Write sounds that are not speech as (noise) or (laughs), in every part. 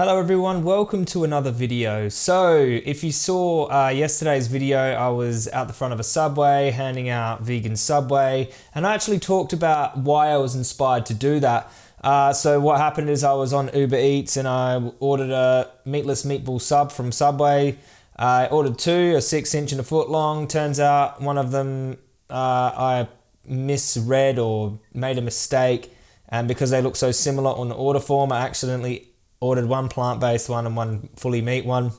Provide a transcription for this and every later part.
Hello everyone, welcome to another video. So, if you saw uh, yesterday's video, I was out the front of a Subway handing out vegan Subway, and I actually talked about why I was inspired to do that. Uh, so what happened is I was on Uber Eats and I ordered a meatless meatball sub from Subway. I ordered two, a six inch and a foot long. Turns out one of them uh, I misread or made a mistake, and because they look so similar on the order form, I accidentally ordered one plant-based one and one fully meat one.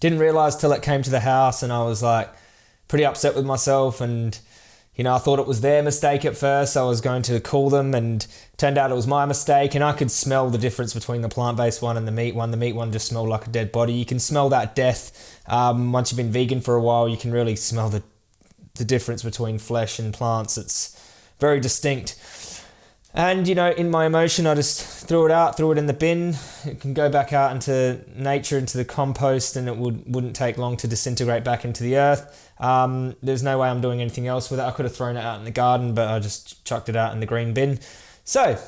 Didn't realize till it came to the house and I was like pretty upset with myself and you know, I thought it was their mistake at first. I was going to call them and turned out it was my mistake and I could smell the difference between the plant-based one and the meat one. The meat one just smelled like a dead body. You can smell that death. Um, once you've been vegan for a while, you can really smell the, the difference between flesh and plants. It's very distinct. And you know, in my emotion, I just threw it out, threw it in the bin. It can go back out into nature, into the compost, and it would wouldn't take long to disintegrate back into the earth. Um, there's no way I'm doing anything else with it. I could have thrown it out in the garden, but I just chucked it out in the green bin. So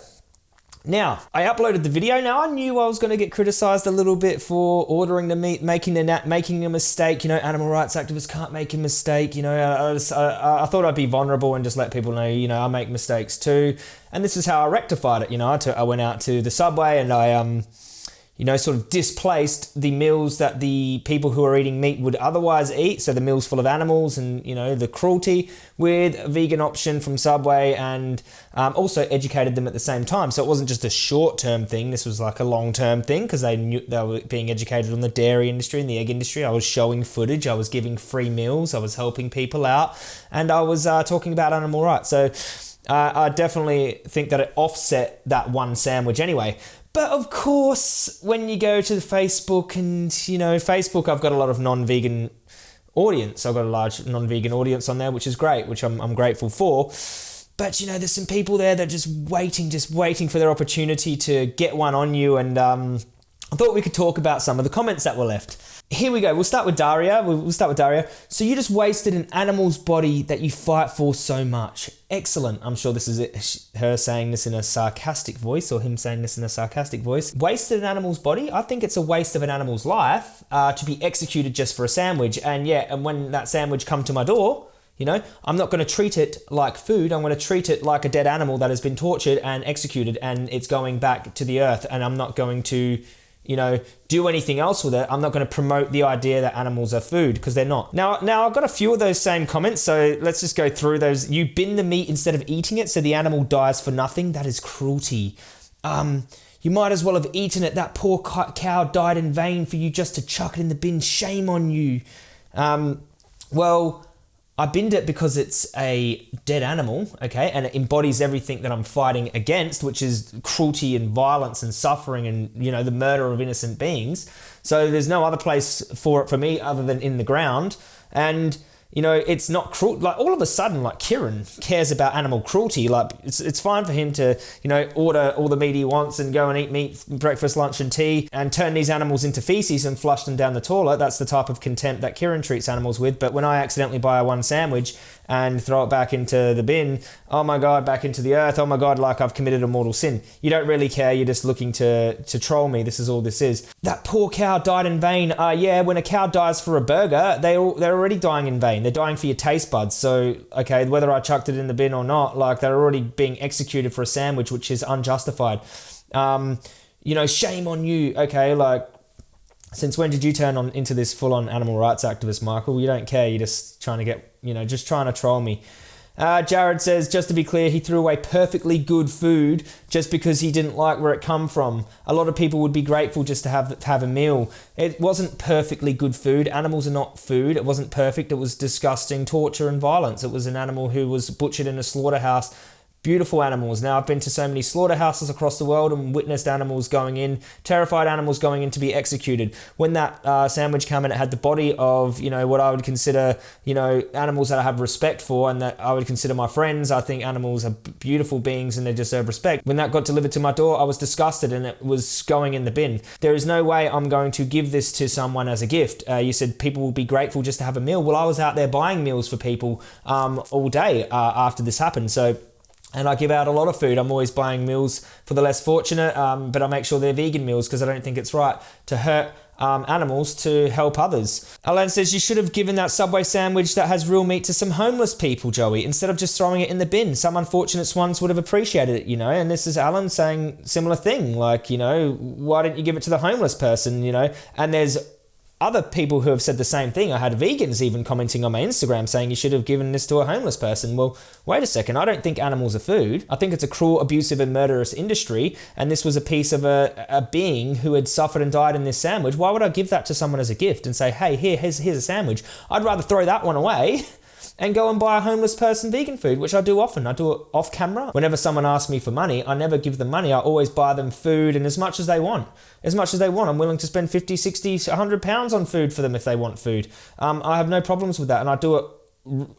now, I uploaded the video. Now, I knew I was going to get criticized a little bit for ordering the meat, making a, making a mistake. You know, animal rights activists can't make a mistake. You know, I, I, I, thought I'd be vulnerable and just let people know, you know, I make mistakes too. And this is how I rectified it. You know, I, went out to the subway and I, um, you know, sort of displaced the meals that the people who are eating meat would otherwise eat. So the meals full of animals and, you know, the cruelty with a vegan option from Subway and um, also educated them at the same time. So it wasn't just a short term thing. This was like a long term thing because they knew they were being educated on the dairy industry and the egg industry. I was showing footage. I was giving free meals. I was helping people out and I was uh, talking about animal rights. So uh, I definitely think that it offset that one sandwich anyway. But of course, when you go to Facebook and, you know, Facebook, I've got a lot of non vegan audience. I've got a large non vegan audience on there, which is great, which I'm, I'm grateful for. But, you know, there's some people there that are just waiting, just waiting for their opportunity to get one on you. And um, I thought we could talk about some of the comments that were left here we go. We'll start with Daria. We'll start with Daria. So you just wasted an animal's body that you fight for so much. Excellent. I'm sure this is it, her saying this in a sarcastic voice or him saying this in a sarcastic voice. Wasted an animal's body? I think it's a waste of an animal's life uh, to be executed just for a sandwich. And yeah, and when that sandwich come to my door, you know, I'm not going to treat it like food. I'm going to treat it like a dead animal that has been tortured and executed and it's going back to the earth. And I'm not going to you know, do anything else with it. I'm not going to promote the idea that animals are food because they're not. Now, now I've got a few of those same comments, so let's just go through those. You bin the meat instead of eating it, so the animal dies for nothing. That is cruelty. Um, you might as well have eaten it. That poor cow died in vain for you just to chuck it in the bin. Shame on you. Um, well, I binned it because it's a dead animal, okay, and it embodies everything that I'm fighting against, which is cruelty and violence and suffering and, you know, the murder of innocent beings. So there's no other place for it for me other than in the ground. And you know, it's not cruel. Like all of a sudden, like Kieran cares about animal cruelty. Like it's it's fine for him to you know order all the meat he wants and go and eat meat breakfast, lunch, and tea, and turn these animals into feces and flush them down the toilet. That's the type of contempt that Kieran treats animals with. But when I accidentally buy a one sandwich and throw it back into the bin, oh my god, back into the earth. Oh my god, like I've committed a mortal sin. You don't really care. You're just looking to to troll me. This is all this is. That poor cow died in vain. Uh, yeah, when a cow dies for a burger, they they're already dying in vain. They're dying for your taste buds. So, okay, whether I chucked it in the bin or not, like they're already being executed for a sandwich, which is unjustified. Um, you know, shame on you. Okay, like since when did you turn on into this full-on animal rights activist, Michael? You don't care. You're just trying to get, you know, just trying to troll me. Uh, Jared says, just to be clear, he threw away perfectly good food just because he didn't like where it come from. A lot of people would be grateful just to have to have a meal. It wasn't perfectly good food. Animals are not food. It wasn't perfect. It was disgusting torture and violence. It was an animal who was butchered in a slaughterhouse beautiful animals. Now, I've been to so many slaughterhouses across the world and witnessed animals going in, terrified animals going in to be executed. When that uh, sandwich came in, it had the body of, you know, what I would consider, you know, animals that I have respect for and that I would consider my friends. I think animals are beautiful beings and they deserve respect. When that got delivered to my door, I was disgusted and it was going in the bin. There is no way I'm going to give this to someone as a gift. Uh, you said people will be grateful just to have a meal. Well, I was out there buying meals for people um, all day uh, after this happened. So, and I give out a lot of food. I'm always buying meals for the less fortunate, um, but I make sure they're vegan meals because I don't think it's right to hurt um, animals to help others. Alan says you should have given that Subway sandwich that has real meat to some homeless people, Joey, instead of just throwing it in the bin. Some unfortunate ones would have appreciated it, you know. And this is Alan saying similar thing, like you know, why didn't you give it to the homeless person, you know? And there's other people who have said the same thing. I had vegans even commenting on my Instagram saying you should have given this to a homeless person. Well, wait a second. I don't think animals are food. I think it's a cruel, abusive, and murderous industry. And this was a piece of a, a being who had suffered and died in this sandwich. Why would I give that to someone as a gift and say, hey, here, here's, here's a sandwich? I'd rather throw that one away. (laughs) and go and buy a homeless person vegan food, which I do often. I do it off camera. Whenever someone asks me for money, I never give them money. I always buy them food and as much as they want. As much as they want. I'm willing to spend 50, 60, 100 pounds on food for them if they want food. Um, I have no problems with that and I do it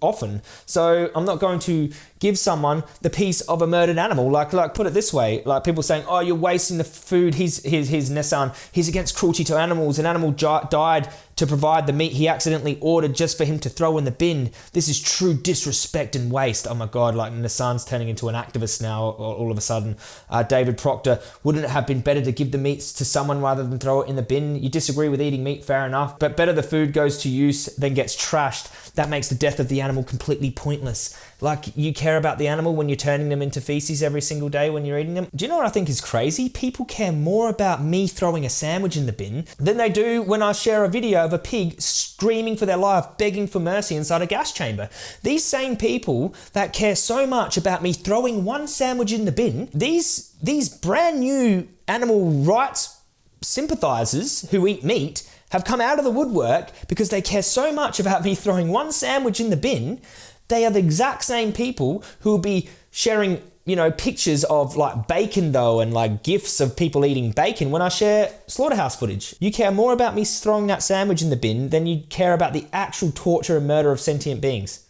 often. So I'm not going to give someone the piece of a murdered animal. Like, like put it this way, like people saying, "Oh, you're wasting the food." He's he's, he's Nissan. He's against cruelty to animals. An animal died to provide the meat he accidentally ordered just for him to throw in the bin. This is true disrespect and waste. Oh my God! Like Nissan's turning into an activist now. All of a sudden, uh, David Proctor. Wouldn't it have been better to give the meats to someone rather than throw it in the bin? You disagree with eating meat, fair enough. But better the food goes to use than gets trashed. That makes the death of the animal completely pointless. Like you care about the animal when you're turning them into feces every single day when you're eating them. Do you know what I think is crazy? People care more about me throwing a sandwich in the bin than they do when I share a video of a pig screaming for their life, begging for mercy inside a gas chamber. These same people that care so much about me throwing one sandwich in the bin, these these brand new animal rights sympathizers who eat meat have come out of the woodwork because they care so much about me throwing one sandwich in the bin they are the exact same people who will be sharing, you know, pictures of like bacon though and like gifts of people eating bacon when I share slaughterhouse footage. You care more about me throwing that sandwich in the bin than you care about the actual torture and murder of sentient beings.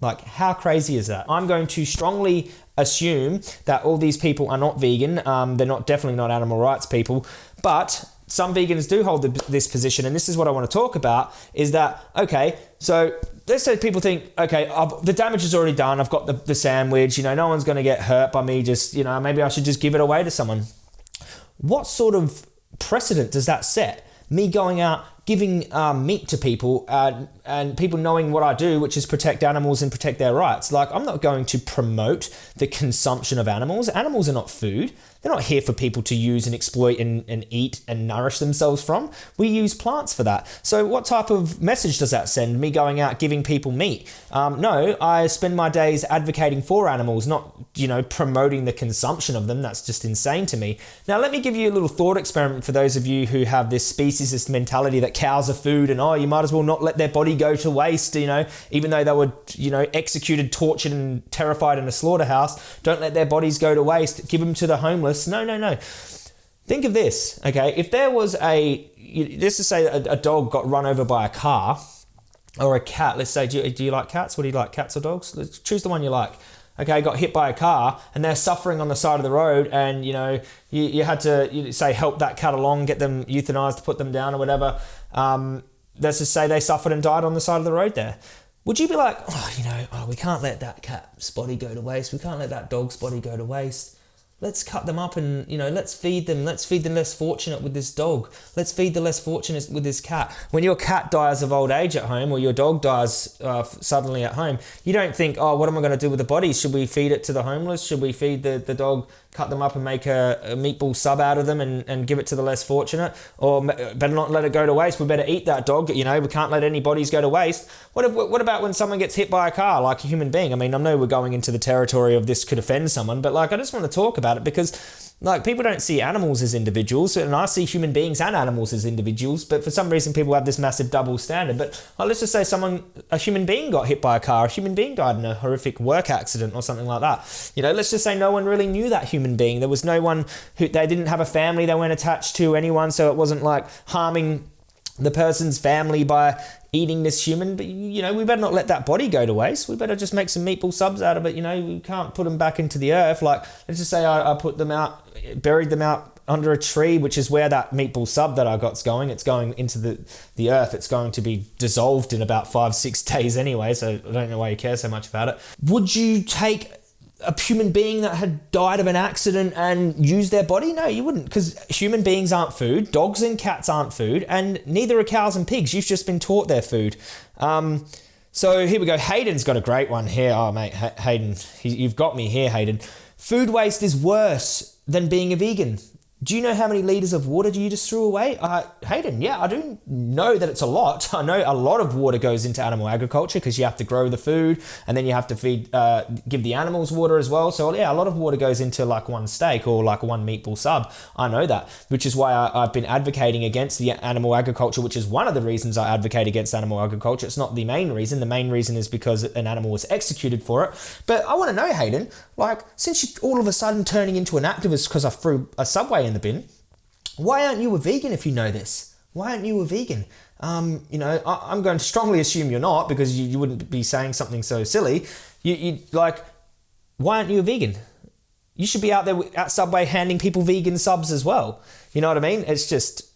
Like, how crazy is that? I'm going to strongly assume that all these people are not vegan. Um, they're not definitely not animal rights people, but some vegans do hold this position, and this is what I want to talk about: is that okay? So let's say people think, okay, I've, the damage is already done. I've got the, the sandwich. You know, no one's going to get hurt by me. Just you know, maybe I should just give it away to someone. What sort of precedent does that set? Me going out giving um, meat to people uh, and people knowing what I do, which is protect animals and protect their rights. Like, I'm not going to promote the consumption of animals. Animals are not food. They're not here for people to use and exploit and, and eat and nourish themselves from. We use plants for that. So, what type of message does that send? Me going out giving people meat? Um, no, I spend my days advocating for animals, not, you know, promoting the consumption of them. That's just insane to me. Now, let me give you a little thought experiment for those of you who have this speciesist mentality that cows are food and, oh, you might as well not let their body go to waste, you know, even though they were, you know, executed, tortured, and terrified in a slaughterhouse. Don't let their bodies go to waste. Give them to the homeless no, no, no. Think of this, okay? If there was a, let's just say a, a dog got run over by a car or a cat, let's say, do you, do you like cats? What do you like, cats or dogs? Let's choose the one you like okay, got hit by a car and they're suffering on the side of the road, and you know, you, you had to you say help that cat along, get them euthanized, put them down or whatever. Um, let's just say they suffered and died on the side of the road there. Would you be like, oh, you know, oh, we can't let that cat's body go to waste. We can't let that dog's body go to waste let's cut them up and you know let's feed them let's feed the less fortunate with this dog let's feed the less fortunate with this cat when your cat dies of old age at home or your dog dies uh, suddenly at home you don't think oh what am i going to do with the body? should we feed it to the homeless should we feed the, the dog cut them up and make a, a meatball sub out of them and, and give it to the less fortunate? Or better not let it go to waste. We better eat that dog you know? We can't let any bodies go to waste. What, if, what about when someone gets hit by a car like a human being? I mean i know we're going into the territory of this could offend someone but like i just want to talk about about it because like people don't see animals as individuals and i see human beings and animals as individuals but for some reason people have this massive double standard. But well, let's just say someone a human being got hit by a car a human being died in a horrific work accident or something like that. You know let's just say no one really knew that human being. There was no one who they didn't have a family they weren't attached to anyone so it wasn't like harming the person's family by eating this human. But you know, we better not let that body go to waste. We better just make some meatball subs out of it. You know, we can't put them back into the earth. Like let's just say I, I put them out, buried them out under a tree, which is where that meatball sub that I got's going. It's going into the the earth. It's going to be dissolved in about five six (laughs) days anyway. So I don't know why you care so much about it. Would you take a human being that had died of an accident and used their body? No, you wouldn't, because human beings aren't food, dogs and cats aren't food, and neither are cows and pigs. You've just been taught they're food. Um, so here we go. Hayden's got a great one here. Oh, mate, Hayden, you've got me here, Hayden. Food waste is worse than being a vegan. Do you know how many liters of water do you just threw away? Uh, Hayden, yeah, I do know that it's a lot. (laughs) I know a lot of water goes into animal agriculture because you have to grow the food and then you have to feed, uh, give the animals water as well. So yeah, a lot of water goes into like one steak or like one meatball sub. I know that, which is why I, I've been advocating against the animal agriculture, which is one of the reasons I advocate against animal agriculture. It's not the main reason. The main reason is because an animal was executed for it. But I want to know, Hayden, like since you're all of a sudden turning into an activist because I threw a subway in the bin. Why aren't you a vegan if you know this? Why aren't you a vegan? Um, you know, I, am going to strongly assume you're not because you, you wouldn't be saying something so silly. You, you like, why aren't you a vegan? You should be out there at Subway handing people vegan subs as well. You know what I mean? It's just,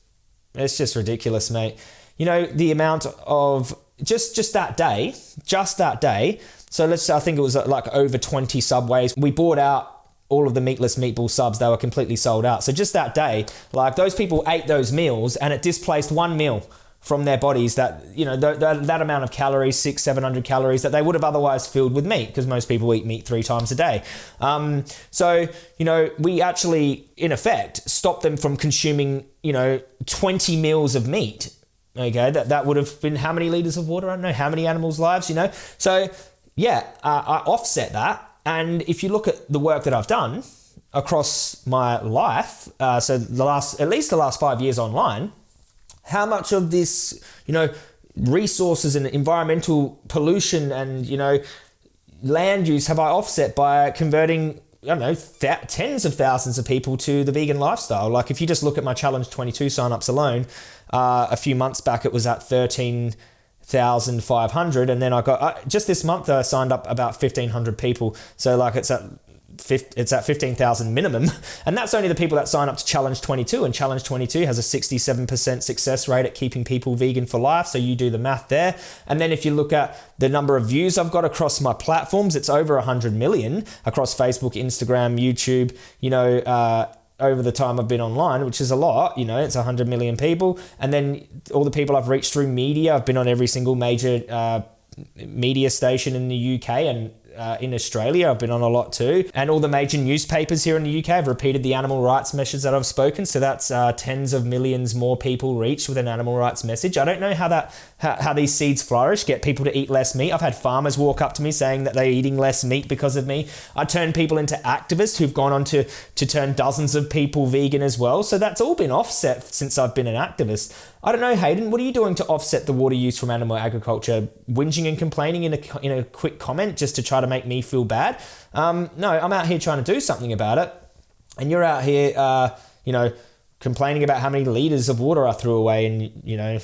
it's just ridiculous, mate. You know the amount of just just that day, just that day. So let's, I think it was like over 20 subways. We bought out all of the meatless meatball subs, they were completely sold out. So just that day, like those people ate those meals and it displaced one meal from their bodies that, you know, th- th- that amount of calories, six, 700 calories that they would have otherwise filled with meat because most people eat meat three times a day. Um, so, you know, we actually, in effect, stopped them from consuming, you know, 20 meals of meat. Okay, that, that would have been how many liters of water? I don't know, how many animals' lives, you know? So, yeah, uh, I offset that and if you look at the work that I've done across my life, uh, so the last, at least the last five years online, how much of this, you know, resources and environmental pollution and, you know, land use have I offset by converting I don't know, tens of thousands of people to the vegan lifestyle. Like if you just look at my Challenge 22 signups alone, uh, a few months back it was at 13 1,500. And then I got, uh, just this month, I signed up about 1,500 people. So, like, it's at it's at 15,000 minimum. (laughs) And that's only the people that sign up to Challenge 22. And Challenge 22 has a 67% success rate at keeping people vegan for life. So you do the math there. And then if you look at the number of views I've got across my platforms, it's over 100 million across Facebook, Instagram, YouTube, you know, uh, over the time I've been online, which is a lot, you know, it's 100 million people. And then all the people I've reached through media, I've been on every single major uh, media station in the UK and uh, in Australia. I've been on a lot too. And all the major newspapers here in the UK have repeated the animal rights message that I've spoken. So that's uh, tens of millions more people reached with an animal rights message. I don't know how that how, how these seeds flourish, get people to eat less meat. I've had farmers walk up to me saying that they're eating less meat because of me. I turn people into activists who've gone on to, to turn dozens of people vegan as well. So that's all been offset since I've been an activist. I don't know, Hayden, what are you doing to offset the water use from animal agriculture? Whinging and complaining in a, in a quick comment just to try to make me feel bad? Um, no, I'm out here trying to do something about it. And you're out here, uh, you know, complaining about how many liters of water I threw away and, you know,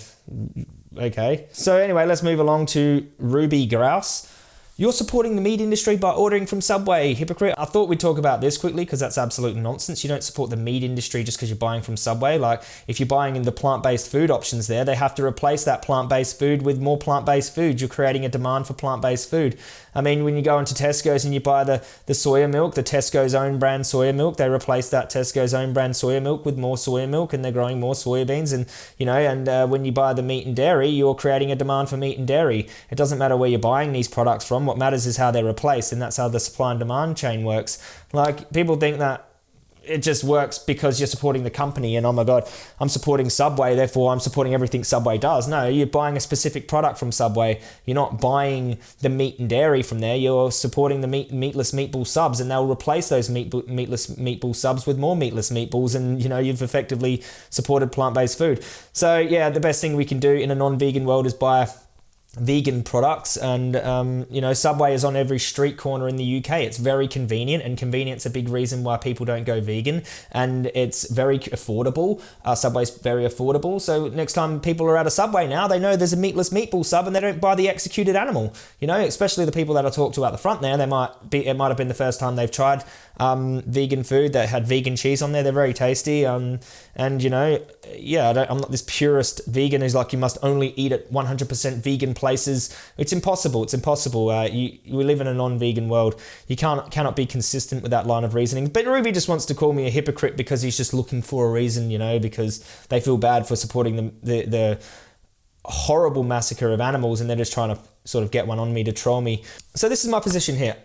okay. So anyway, let's move along to Ruby Grouse. You're supporting the meat industry by ordering from Subway. Hypocrite. I thought we'd talk about this quickly because that's absolute nonsense. You don't support the meat industry just because you're buying from Subway. Like, if you're buying in the plant based food options there, they have to replace that plant based food with more plant based food. You're creating a demand for plant based food. I mean, when you go into Tesco's and you buy the, the soya milk, the Tesco's own brand soya milk, they replace that Tesco's own brand soya milk with more soya milk and they're growing more soybeans. And, you know, and uh, when you buy the meat and dairy, you're creating a demand for meat and dairy. It doesn't matter where you're buying these products from. What matters is how they're replaced. And that's how the supply and demand chain works. Like, people think that it just works because you're supporting the company and oh my god i'm supporting subway therefore i'm supporting everything subway does. No you're buying a specific product from subway. You're not buying the meat and dairy from there. You're supporting the meat meatless meatball subs and they'll replace those meat, meatless meatball subs with more meatless meatballs and you know you've effectively supported plant-based food. So yeah the best thing we can do in a non-vegan world is buy vegan products and um, you know subway is on every street corner in the uk it's very convenient and convenience a big reason why people don't go vegan and it's very affordable uh, subway's very affordable so next time people are at a subway now they know there's a meatless meatball sub and they don't buy the executed animal you know especially the people that i talked to at the front there they might be it might have been the first time they've tried um, vegan food that had vegan cheese on there. They're very tasty. Um, and you know, yeah, I am not this purist vegan who's like you must only eat at 100% vegan places. It's impossible. It's impossible. Uh, you, we live in a non-vegan world. You can't cannot be consistent with that line of reasoning. But Ruby just wants to call me a hypocrite because he's just looking for a reason, you know, because they feel bad for supporting the the, the horrible massacre of animals and they're just trying to sort of get one on me to troll me. So this is my position here.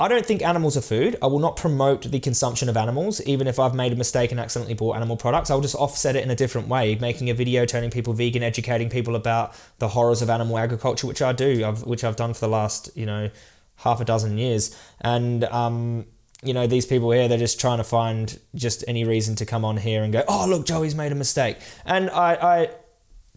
I don't think animals are food. I will not promote the consumption of animals, even if I've made a mistake and accidentally bought animal products. I'll just offset it in a different way, making a video turning people vegan, educating people about the horrors of animal agriculture, which I do, I've, which I've done for the last, you know, half a dozen years. And, um, you know, these people here, they're just trying to find just any reason to come on here and go, oh, look, Joey's made a mistake. And I, I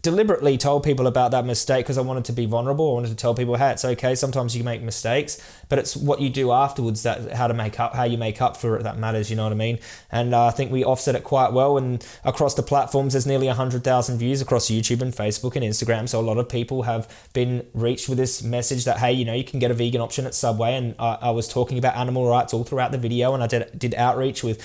deliberately told people about that mistake because I wanted to be vulnerable. I wanted to tell people, hey, it's okay. Sometimes you make mistakes, but it's what you do afterwards that how to make up, how you make up for it that matters. You know what I mean? And uh, I think we offset it quite well. And across the platforms, there's nearly hundred thousand views across YouTube and Facebook and Instagram. So a lot of people have been reached with this message that hey, you know, you can get a vegan option at Subway. And I, I was talking about animal rights all throughout the video, and I did did outreach with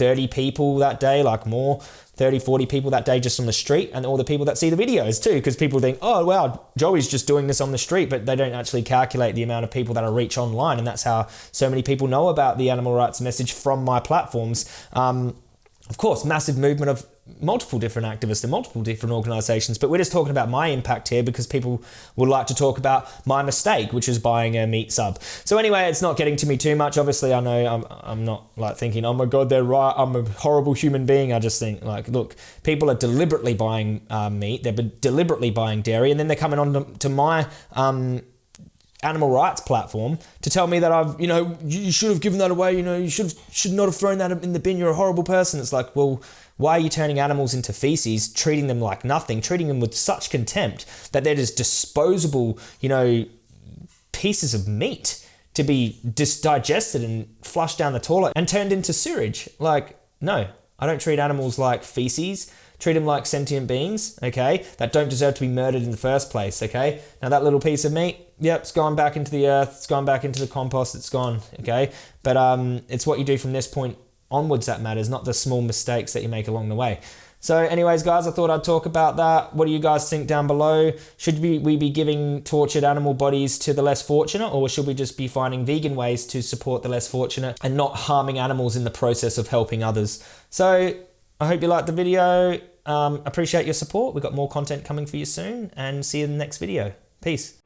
30 people that day, like more 30, 40 people that day just on the street, and all the people that see the videos too, because people think, oh, wow, Joey's just doing this on the street, but they don't actually calculate the amount of people that I reach online. And that's how so many people know about the animal rights message from my platforms. Um, of course, massive movement of multiple different activists and multiple different organizations, but we're just talking about my impact here because people would like to talk about my mistake, which is buying a meat sub. So anyway, it's not getting to me too much. Obviously, I know I'm, I'm not like thinking, oh my God, they're right. I'm a horrible human being. I just think like, look, people are deliberately buying uh, meat. They're deliberately buying dairy and then they're coming on to, to my, um, animal rights platform to tell me that I've, you know, you should have given that away, you know, you should have, should not have thrown that in the bin, you're a horrible person. It's like, well, why are you turning animals into feces, treating them like nothing, treating them with such contempt that they're just disposable, you know, pieces of meat to be digested and flushed down the toilet and turned into sewage? Like, no, I don't treat animals like feces. Treat them like sentient beings, okay, that don't deserve to be murdered in the first place, okay? Now, that little piece of meat, yep, it's gone back into the earth, it's gone back into the compost, it's gone, okay? But um, it's what you do from this point onwards that matters, not the small mistakes that you make along the way. So, anyways, guys, I thought I'd talk about that. What do you guys think down below? Should we, we be giving tortured animal bodies to the less fortunate, or should we just be finding vegan ways to support the less fortunate and not harming animals in the process of helping others? So, I hope you liked the video. Um, appreciate your support. We've got more content coming for you soon, and see you in the next video. Peace.